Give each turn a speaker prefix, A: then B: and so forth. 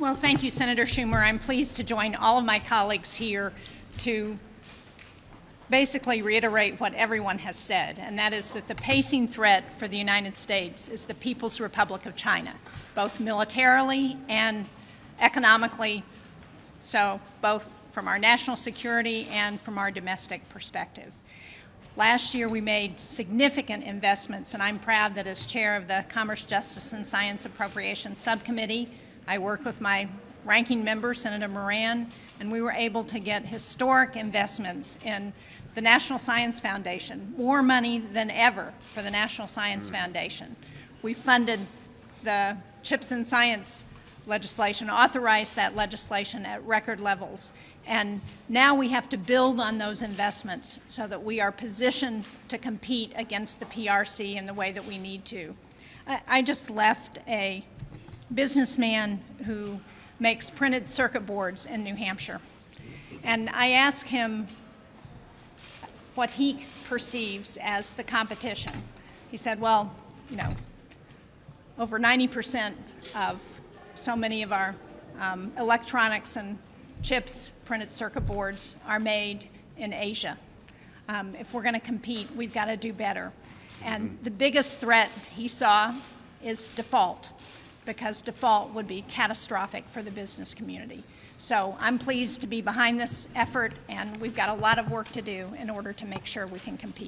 A: Well, thank you, Senator Schumer. I'm pleased to join all of my colleagues here to basically reiterate what everyone has said, and that is that the pacing threat for the United States is the People's Republic of China, both militarily and economically, so both from our national security and from our domestic perspective. Last year, we made significant investments, and I'm proud that as chair of the Commerce, Justice, and Science Appropriations Subcommittee, I worked with my ranking member, Senator Moran, and we were able to get historic investments in the National Science Foundation, more money than ever for the National Science mm. Foundation. We funded the CHIPS and Science legislation, authorized that legislation at record levels. And now we have to build on those investments so that we are positioned to compete against the PRC in the way that we need to. I, I just left a businessman who makes printed circuit boards in New Hampshire. And I asked him what he perceives as the competition. He said, well, you know, over 90% of so many of our um, electronics and chips, printed circuit boards, are made in Asia. Um, if we're going to compete, we've got to do better. And the biggest threat he saw is default because default would be catastrophic for the business community. So I'm pleased to be behind this effort, and we've got a lot of work to do in order to make sure we can compete.